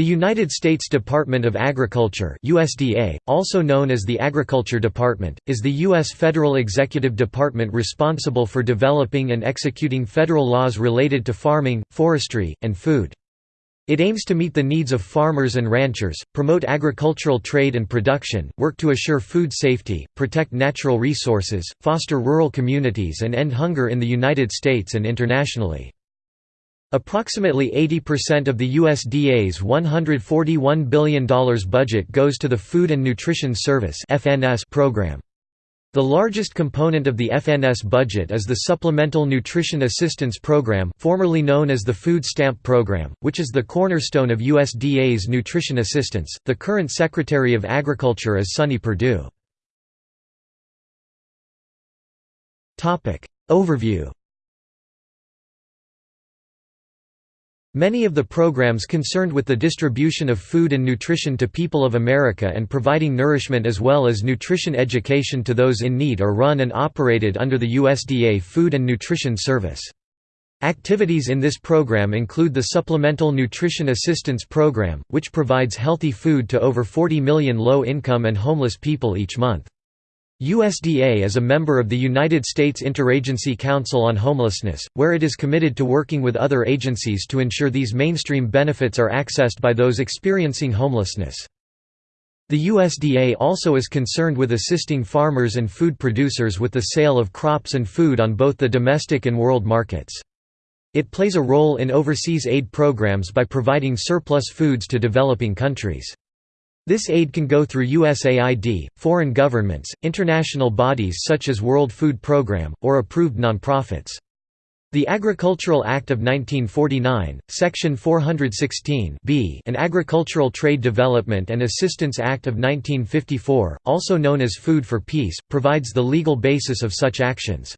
The United States Department of Agriculture USDA, also known as the Agriculture Department, is the U.S. federal executive department responsible for developing and executing federal laws related to farming, forestry, and food. It aims to meet the needs of farmers and ranchers, promote agricultural trade and production, work to assure food safety, protect natural resources, foster rural communities and end hunger in the United States and internationally. Approximately 80% of the USDA's $141 billion budget goes to the Food and Nutrition Service program. The largest component of the FNS budget is the Supplemental Nutrition Assistance Program formerly known as the Food Stamp Program, which is the cornerstone of USDA's nutrition assistance. The current Secretary of Agriculture is Sonny Perdue. Overview Many of the programs concerned with the distribution of food and nutrition to people of America and providing nourishment as well as nutrition education to those in need are run and operated under the USDA Food and Nutrition Service. Activities in this program include the Supplemental Nutrition Assistance Program, which provides healthy food to over 40 million low-income and homeless people each month. USDA is a member of the United States Interagency Council on Homelessness, where it is committed to working with other agencies to ensure these mainstream benefits are accessed by those experiencing homelessness. The USDA also is concerned with assisting farmers and food producers with the sale of crops and food on both the domestic and world markets. It plays a role in overseas aid programs by providing surplus foods to developing countries. This aid can go through USAID, foreign governments, international bodies such as World Food Programme, or approved nonprofits. The Agricultural Act of 1949, Section 416 b and Agricultural Trade Development and Assistance Act of 1954, also known as Food for Peace, provides the legal basis of such actions.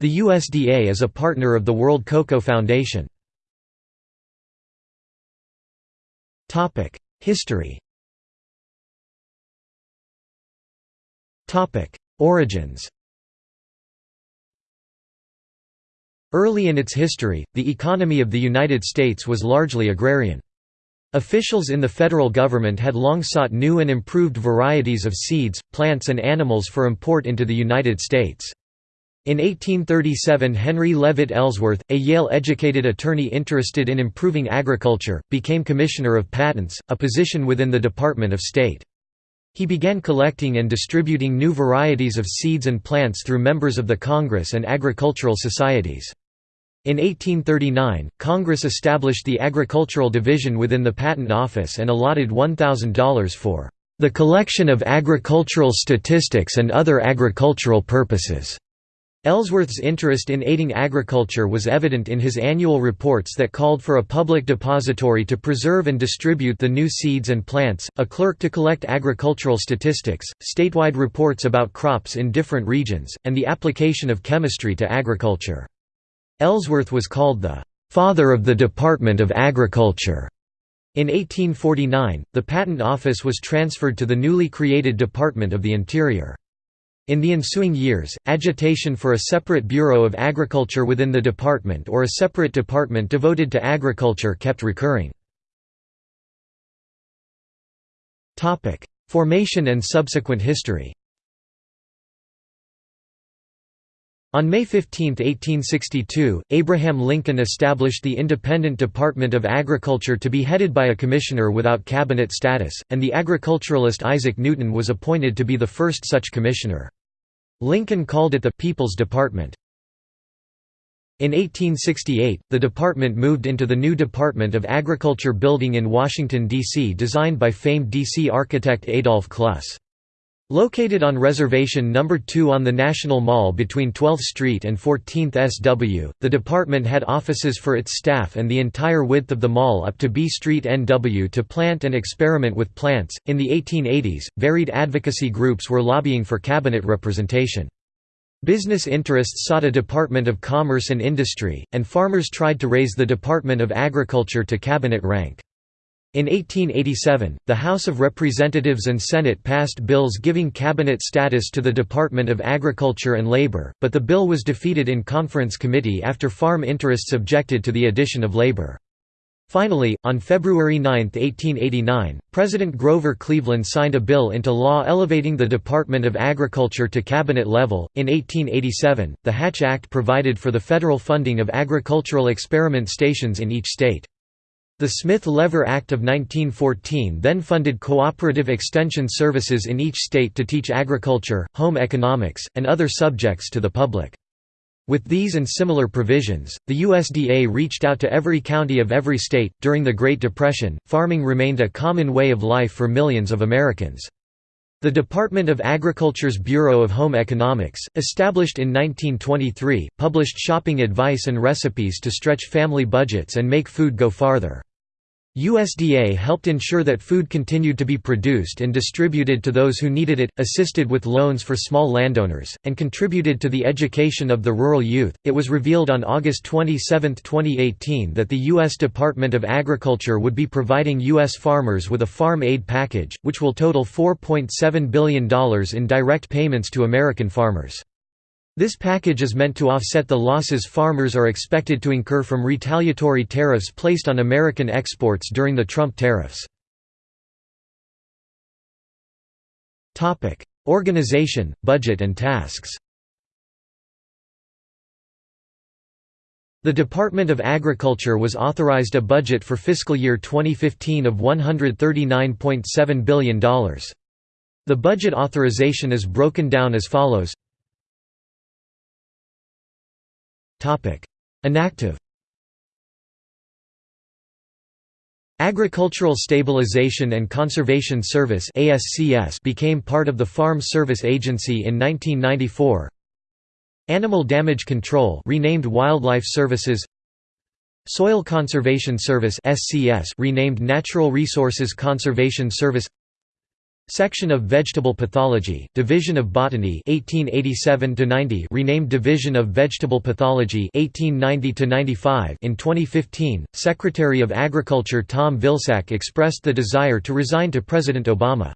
The USDA is a partner of the World Cocoa Foundation. History Origins Early in its history, the economy of the United States was largely agrarian. Officials in the federal government had long sought new and improved varieties of seeds, plants and animals for import into the United States. In 1837 Henry Leavitt Ellsworth, a Yale-educated attorney interested in improving agriculture, became Commissioner of Patents, a position within the Department of State. He began collecting and distributing new varieties of seeds and plants through members of the Congress and agricultural societies. In 1839, Congress established the Agricultural Division within the Patent Office and allotted $1,000 for the collection of agricultural statistics and other agricultural purposes. Ellsworth's interest in aiding agriculture was evident in his annual reports that called for a public depository to preserve and distribute the new seeds and plants, a clerk to collect agricultural statistics, statewide reports about crops in different regions, and the application of chemistry to agriculture. Ellsworth was called the "...father of the Department of Agriculture." In 1849, the Patent Office was transferred to the newly created Department of the Interior. In the ensuing years, agitation for a separate Bureau of Agriculture within the department or a separate department devoted to agriculture kept recurring. Formation and subsequent history On May 15, 1862, Abraham Lincoln established the Independent Department of Agriculture to be headed by a commissioner without cabinet status, and the agriculturalist Isaac Newton was appointed to be the first such commissioner. Lincoln called it the «People's Department». In 1868, the department moved into the new Department of Agriculture building in Washington, D.C. designed by famed D.C. architect Adolf Cluss. Located on Reservation No. 2 on the National Mall between 12th Street and 14th SW, the department had offices for its staff and the entire width of the mall up to B Street NW to plant and experiment with plants. In the 1880s, varied advocacy groups were lobbying for cabinet representation. Business interests sought a Department of Commerce and Industry, and farmers tried to raise the Department of Agriculture to cabinet rank. In 1887, the House of Representatives and Senate passed bills giving cabinet status to the Department of Agriculture and Labor, but the bill was defeated in conference committee after farm interests objected to the addition of labor. Finally, on February 9, 1889, President Grover Cleveland signed a bill into law elevating the Department of Agriculture to cabinet level. In 1887, the Hatch Act provided for the federal funding of agricultural experiment stations in each state. The Smith-Lever Act of 1914 then funded cooperative extension services in each state to teach agriculture, home economics, and other subjects to the public. With these and similar provisions, the USDA reached out to every county of every state. During the Great Depression, farming remained a common way of life for millions of Americans. The Department of Agriculture's Bureau of Home Economics, established in 1923, published shopping advice and recipes to stretch family budgets and make food go farther. USDA helped ensure that food continued to be produced and distributed to those who needed it, assisted with loans for small landowners, and contributed to the education of the rural youth. It was revealed on August 27, 2018 that the U.S. Department of Agriculture would be providing U.S. farmers with a farm aid package, which will total $4.7 billion in direct payments to American farmers. This package is meant to offset the losses farmers are expected to incur from retaliatory tariffs placed on American exports during the Trump tariffs. Organization, budget and tasks The Department of Agriculture was authorized a budget for fiscal year 2015 of $139.7 billion. The budget authorization is broken down as follows Inactive. Agricultural Stabilization and Conservation Service became part of the Farm Service Agency in 1994 Animal Damage Control renamed Wildlife Services. Soil Conservation Service renamed Natural Resources Conservation Service Section of Vegetable Pathology, Division of Botany 1887 renamed Division of Vegetable Pathology 1890 In 2015, Secretary of Agriculture Tom Vilsack expressed the desire to resign to President Obama.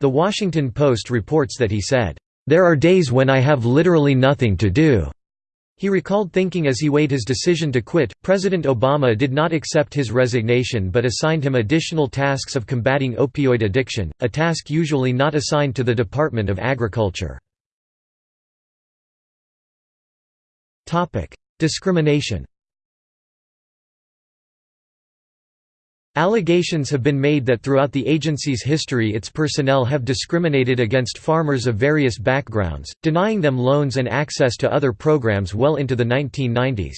The Washington Post reports that he said, "...there are days when I have literally nothing to do." He recalled thinking as he weighed his decision to quit, President Obama did not accept his resignation but assigned him additional tasks of combating opioid addiction, a task usually not assigned to the Department of Agriculture. Discrimination Allegations have been made that throughout the agency's history its personnel have discriminated against farmers of various backgrounds, denying them loans and access to other programs well into the 1990s.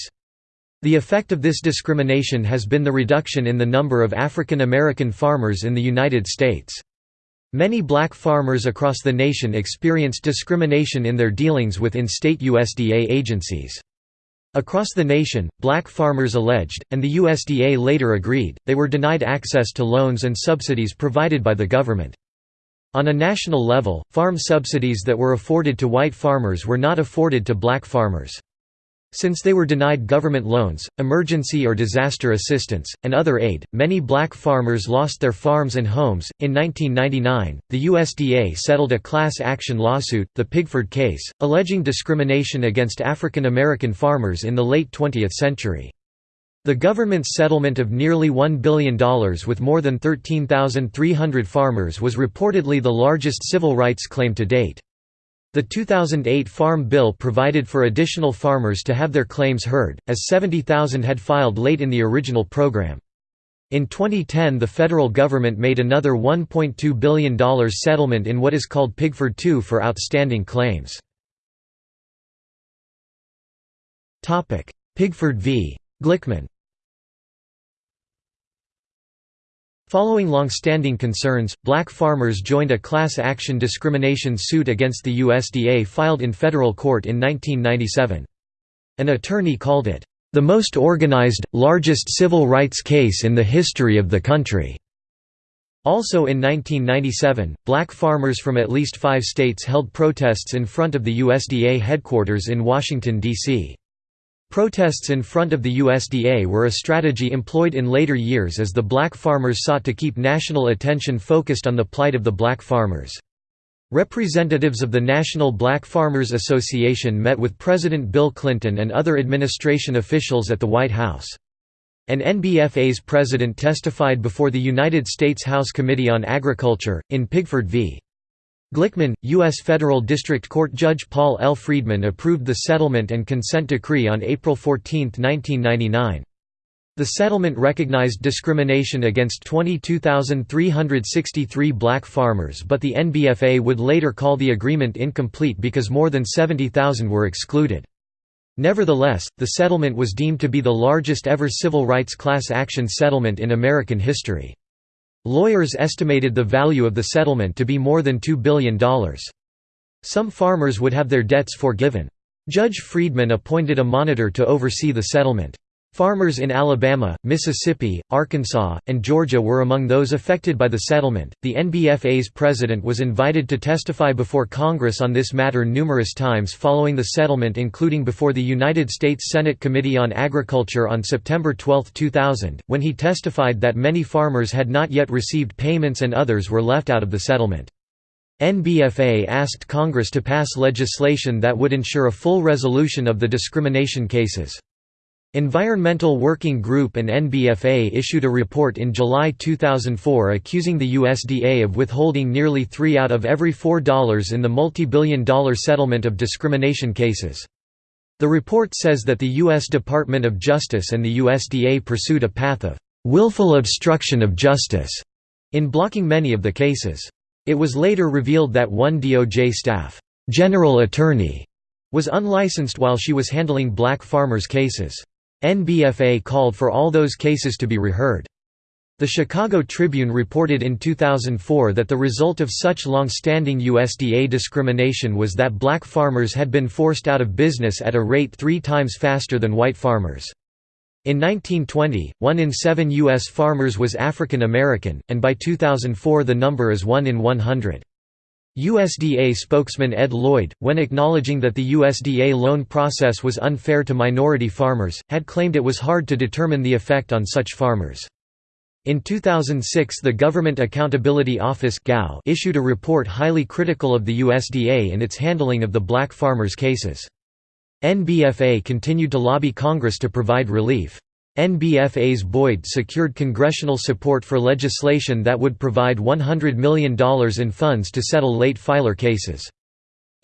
The effect of this discrimination has been the reduction in the number of African American farmers in the United States. Many black farmers across the nation experienced discrimination in their dealings with in-state USDA agencies. Across the nation, black farmers alleged, and the USDA later agreed, they were denied access to loans and subsidies provided by the government. On a national level, farm subsidies that were afforded to white farmers were not afforded to black farmers. Since they were denied government loans, emergency or disaster assistance, and other aid, many black farmers lost their farms and homes. In 1999, the USDA settled a class action lawsuit, the Pigford case, alleging discrimination against African American farmers in the late 20th century. The government's settlement of nearly $1 billion with more than 13,300 farmers was reportedly the largest civil rights claim to date. The 2008 Farm Bill provided for additional farmers to have their claims heard, as 70,000 had filed late in the original program. In 2010 the federal government made another $1.2 billion settlement in what is called Pigford II for outstanding claims. Pigford v. Glickman Following long-standing concerns, black farmers joined a class action discrimination suit against the USDA filed in federal court in 1997. An attorney called it, "...the most organized, largest civil rights case in the history of the country." Also in 1997, black farmers from at least five states held protests in front of the USDA headquarters in Washington, D.C. Protests in front of the USDA were a strategy employed in later years as the black farmers sought to keep national attention focused on the plight of the black farmers. Representatives of the National Black Farmers Association met with President Bill Clinton and other administration officials at the White House. An NBFA's president testified before the United States House Committee on Agriculture, in Pigford v. Glickman, U.S. Federal District Court Judge Paul L. Friedman approved the settlement and consent decree on April 14, 1999. The settlement recognized discrimination against 22,363 black farmers but the NBFA would later call the agreement incomplete because more than 70,000 were excluded. Nevertheless, the settlement was deemed to be the largest ever civil rights class action settlement in American history. Lawyers estimated the value of the settlement to be more than $2 billion. Some farmers would have their debts forgiven. Judge Friedman appointed a monitor to oversee the settlement. Farmers in Alabama, Mississippi, Arkansas, and Georgia were among those affected by the settlement. The NBFA's president was invited to testify before Congress on this matter numerous times following the settlement, including before the United States Senate Committee on Agriculture on September 12, 2000, when he testified that many farmers had not yet received payments and others were left out of the settlement. NBFA asked Congress to pass legislation that would ensure a full resolution of the discrimination cases. Environmental Working Group and NBFA issued a report in July 2004 accusing the USDA of withholding nearly three out of every four dollars in the multi-billion dollar settlement of discrimination cases. The report says that the U.S. Department of Justice and the USDA pursued a path of willful obstruction of justice in blocking many of the cases. It was later revealed that one DOJ staff general attorney was unlicensed while she was handling black farmers' cases. NBFA called for all those cases to be reheard. The Chicago Tribune reported in 2004 that the result of such long-standing USDA discrimination was that black farmers had been forced out of business at a rate three times faster than white farmers. In 1920, one in seven U.S. farmers was African American, and by 2004 the number is one in 100. USDA spokesman Ed Lloyd, when acknowledging that the USDA loan process was unfair to minority farmers, had claimed it was hard to determine the effect on such farmers. In 2006 the Government Accountability Office issued a report highly critical of the USDA in its handling of the black farmers' cases. NBFA continued to lobby Congress to provide relief. NBFA's Boyd secured congressional support for legislation that would provide $100 million in funds to settle late filer cases.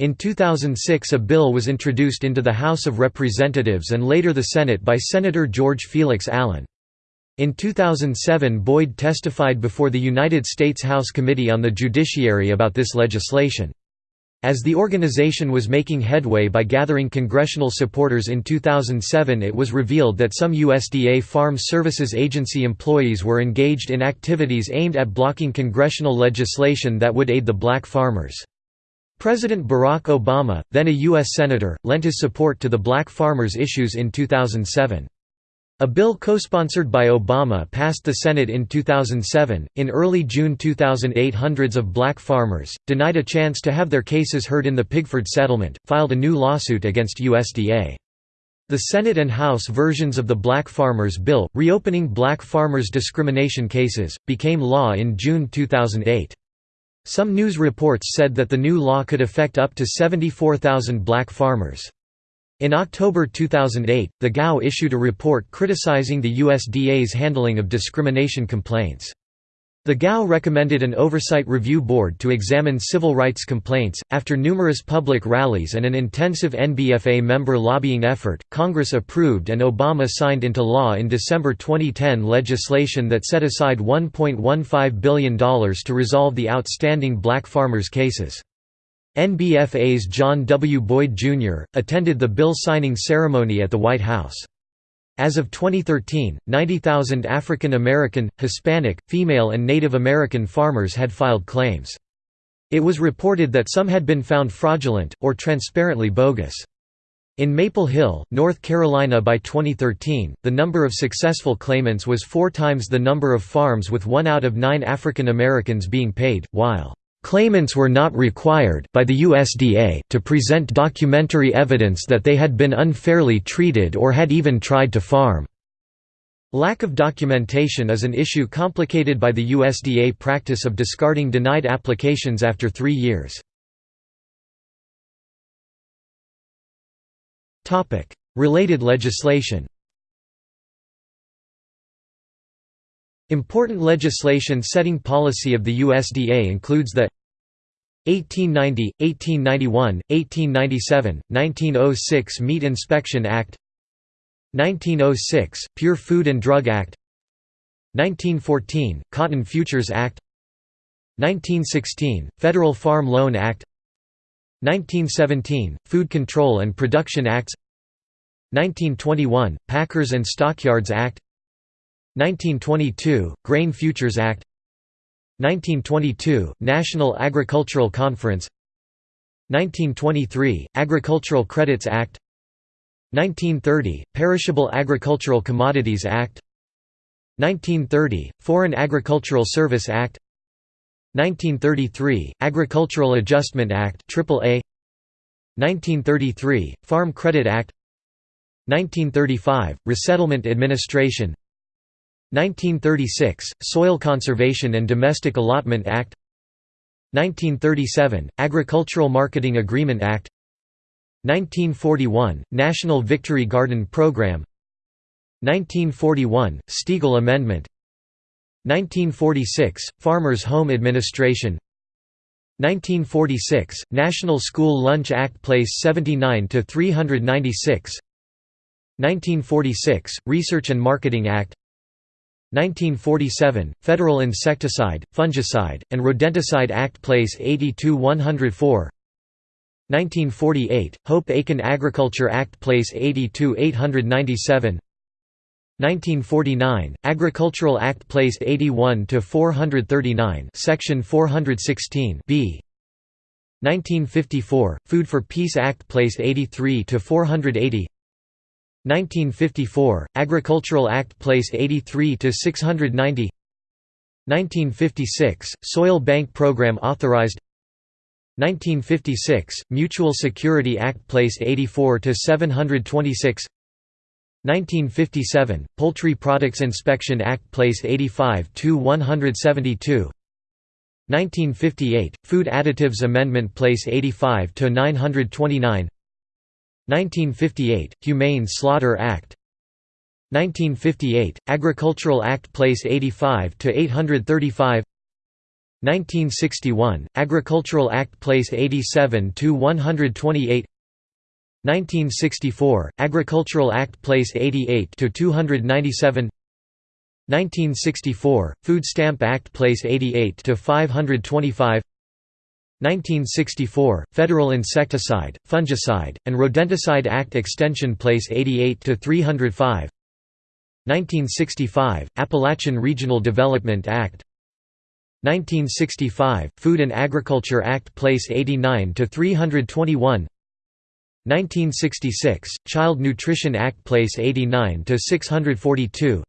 In 2006 a bill was introduced into the House of Representatives and later the Senate by Senator George Felix Allen. In 2007 Boyd testified before the United States House Committee on the Judiciary about this legislation. As the organization was making headway by gathering congressional supporters in 2007 it was revealed that some USDA Farm Services Agency employees were engaged in activities aimed at blocking congressional legislation that would aid the black farmers. President Barack Obama, then a U.S. Senator, lent his support to the black farmers' issues in 2007. A bill co-sponsored by Obama passed the Senate in 2007. In early June 2008, hundreds of black farmers, denied a chance to have their cases heard in the Pigford settlement, filed a new lawsuit against USDA. The Senate and House versions of the Black Farmers Bill, reopening black farmers' discrimination cases, became law in June 2008. Some news reports said that the new law could affect up to 74,000 black farmers. In October 2008, the GAO issued a report criticizing the USDA's handling of discrimination complaints. The GAO recommended an oversight review board to examine civil rights complaints. After numerous public rallies and an intensive NBFA member lobbying effort, Congress approved and Obama signed into law in December 2010 legislation that set aside $1.15 billion to resolve the outstanding black farmers' cases. NBFA's John W. Boyd, Jr., attended the bill signing ceremony at the White House. As of 2013, 90,000 African American, Hispanic, female and Native American farmers had filed claims. It was reported that some had been found fraudulent, or transparently bogus. In Maple Hill, North Carolina by 2013, the number of successful claimants was four times the number of farms with one out of nine African Americans being paid, while Claimants were not required by the USDA to present documentary evidence that they had been unfairly treated or had even tried to farm. Lack of documentation is an issue complicated by the USDA practice of discarding denied applications after three years. Related legislation Important legislation setting policy of the USDA includes the 1890, 1891, 1897, 1906 Meat Inspection Act 1906, Pure Food and Drug Act 1914, Cotton Futures Act 1916, Federal Farm Loan Act 1917, Food Control and Production Acts 1921, Packers and Stockyards Act 1922, Grain Futures Act. 1922, National Agricultural Conference. 1923, Agricultural Credits Act. 1930, Perishable Agricultural Commodities Act. 1930, Foreign Agricultural Service Act. 1933, Agricultural Adjustment Act AAA 1933, Farm Credit Act. 1935, Resettlement Administration 1936, Soil Conservation and Domestic Allotment Act. 1937, Agricultural Marketing Agreement Act. 1941, National Victory Garden Program. 1941, Steagall Amendment. 1946, Farmers Home Administration. 1946, National School Lunch Act Place 79 to 396 1946, Research and Marketing Act 1947, Federal Insecticide, Fungicide, and Rodenticide Act Place 82-104 1948, Hope-Aiken Agriculture Act Place 82-897 1949, Agricultural Act Place 81-439 Section 416 b. 1954, Food for Peace Act Place 83-480 1954, Agricultural Act Place 83 to 690. 1956, Soil Bank Program authorized. 1956, Mutual Security Act Place 84 to 726. 1957, Poultry Products Inspection Act Place 85 to 172. 1958, Food Additives Amendment Place 85 to 929. 1958, Humane Slaughter Act. 1958, Agricultural Act Place 85 to 835 1961, Agricultural Act Place 87 to 128 1964, Agricultural Act Place 88 to 297 1964, Food Stamp Act Place 88 to 525 1964, Federal Insecticide, Fungicide, and Rodenticide Act Extension Place 88 to 305. 1965, Appalachian Regional Development Act. 1965, Food and Agriculture Act Place 89 to 321. 1966, Child Nutrition Act Place 89 to 642.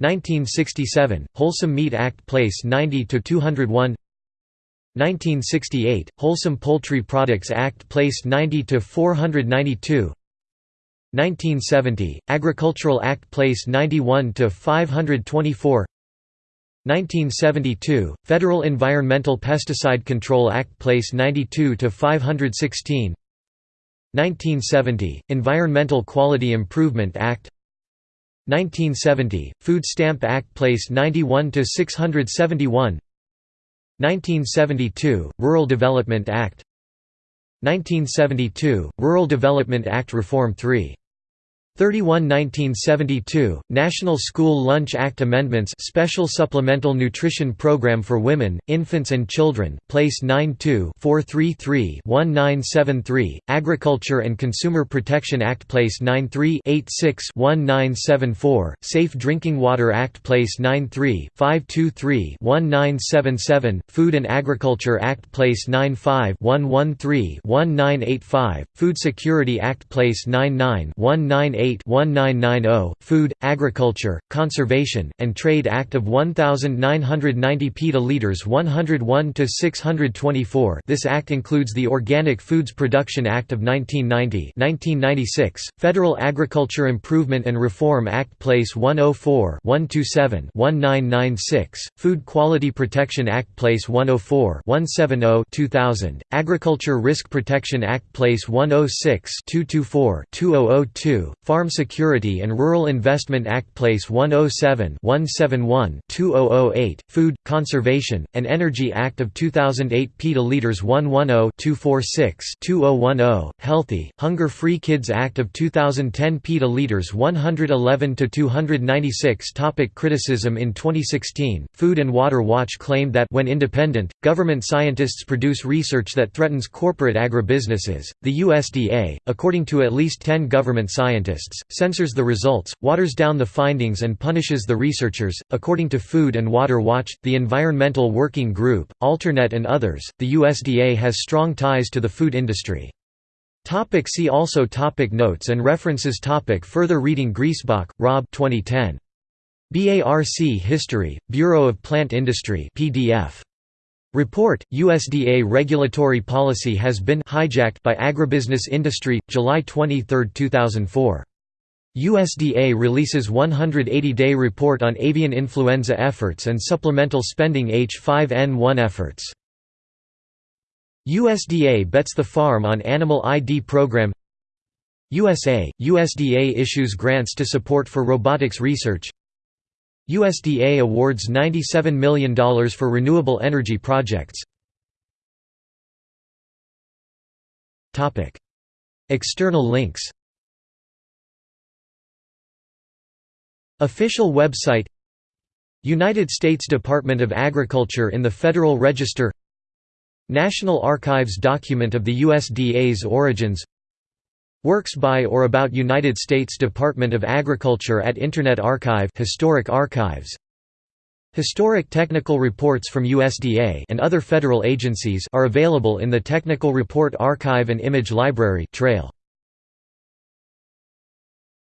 1967, Wholesome Meat Act Place 90 to 201. 1968, Wholesome Poultry Products Act placed 90 to 492. 1970, Agricultural Act placed 91 to 524. 1972, Federal Environmental Pesticide Control Act placed 92 to 516. 1970, Environmental Quality Improvement Act 1970, Food Stamp Act placed 91 to 671. 1972, Rural Development Act. 1972, Rural Development Act Reform 3 31 1972, National School Lunch Act Amendments Special Supplemental Nutrition Program for Women, Infants and Children, Place 92-433-1973, Agriculture and Consumer Protection Act Place 93-86-1974, Safe Drinking Water Act Place 93-523-1977, Food and Agriculture Act Place 95-113-1985, Food Security Act Place 99-198 1990 Food, Agriculture, Conservation, and Trade Act of 1990 petaliters 101 to 624. This act includes the Organic Foods Production Act of 1990, 1996, Federal Agriculture Improvement and Reform Act Place 104, 127, 1996, Food Quality Protection Act Place 104, 170, 2000, Agriculture Risk Protection Act Place 106, 224, 2002, Farm Security and Rural Investment Act Place 107-171-2008, Food, Conservation, and Energy Act of 2008 PETA Leaders 110-246-2010, Healthy, Hunger-Free Kids Act of 2010 PETA Leaders 111-296 Topic Criticism In 2016, Food and Water Watch claimed that when independent, government scientists produce research that threatens corporate agribusinesses, the USDA, according to at least 10 government censors the results, waters down the findings and punishes the researchers. According to Food and Water Watch, the Environmental Working Group, Alternet and others, the USDA has strong ties to the food industry. Topic see also topic Notes and references topic Further reading Griesbach, Rob 2010. BARC History, Bureau of Plant Industry PDF. Report, USDA regulatory policy has been hijacked by agribusiness industry, July 23, 2004. USDA releases 180-day report on avian influenza efforts and supplemental spending H5N1 efforts. USDA bets the farm on animal ID program. USA – USDA issues grants to support for robotics research. USDA awards $97 million for renewable energy projects. External links Official website United States Department of Agriculture in the Federal Register National Archives document of the USDA's origins Works by or about United States Department of Agriculture at Internet Archive Historic Archives Historic technical reports from USDA and other federal agencies are available in the Technical Report Archive and Image Library trail.